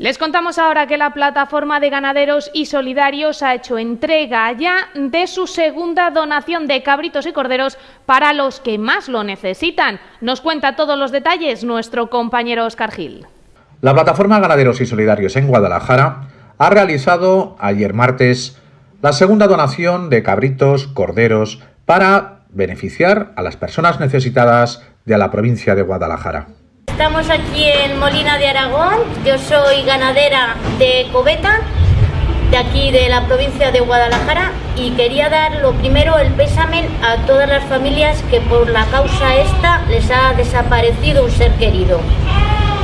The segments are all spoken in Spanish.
Les contamos ahora que la plataforma de ganaderos y solidarios ha hecho entrega ya de su segunda donación de cabritos y corderos para los que más lo necesitan. Nos cuenta todos los detalles nuestro compañero Oscar Gil. La plataforma Ganaderos y Solidarios en Guadalajara ha realizado ayer martes la segunda donación de cabritos, corderos, para beneficiar a las personas necesitadas de la provincia de Guadalajara. Estamos aquí en Molina de Aragón, yo soy ganadera de Coveta, de aquí de la provincia de Guadalajara y quería dar lo primero el pésame a todas las familias que por la causa esta les ha desaparecido un ser querido.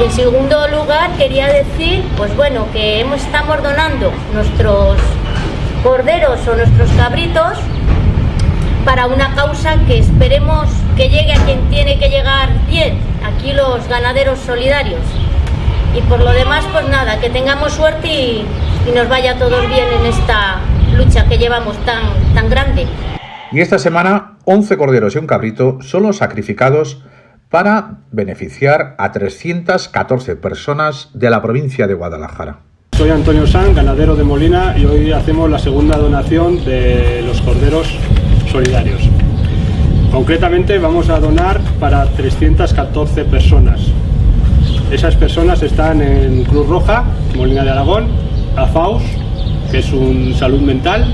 En segundo lugar quería decir, pues bueno, que hemos, estamos donando nuestros corderos o nuestros cabritos para una causa que esperemos que llegue a quien tiene que llegar bien, aquí los ganaderos solidarios. Y por lo demás, pues nada, que tengamos suerte y, y nos vaya todos bien en esta lucha que llevamos tan, tan grande. Y esta semana, 11 corderos y un cabrito son los sacrificados para beneficiar a 314 personas de la provincia de Guadalajara. Soy Antonio San, ganadero de Molina, y hoy hacemos la segunda donación de los corderos Concretamente vamos a donar para 314 personas. Esas personas están en Cruz Roja, Molina de Aragón, AFAUS, que es un salud mental,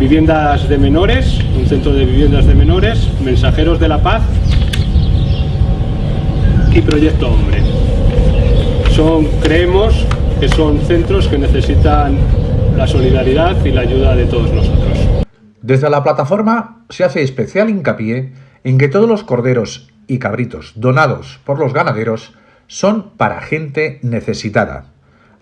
viviendas de menores, un centro de viviendas de menores, mensajeros de la paz y Proyecto Hombre. Son, creemos que son centros que necesitan la solidaridad y la ayuda de todos nosotros. Desde la plataforma se hace especial hincapié en que todos los corderos y cabritos donados por los ganaderos son para gente necesitada.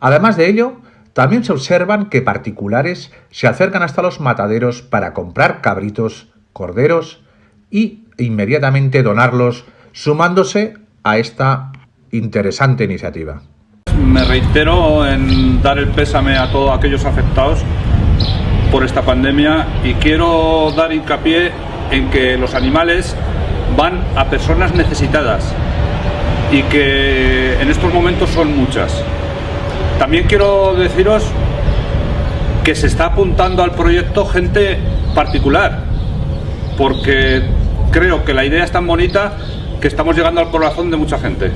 Además de ello, también se observan que particulares se acercan hasta los mataderos para comprar cabritos, corderos y inmediatamente donarlos, sumándose a esta interesante iniciativa. Me reitero en dar el pésame a todos aquellos afectados por esta pandemia y quiero dar hincapié en que los animales van a personas necesitadas y que en estos momentos son muchas. También quiero deciros que se está apuntando al proyecto gente particular, porque creo que la idea es tan bonita que estamos llegando al corazón de mucha gente.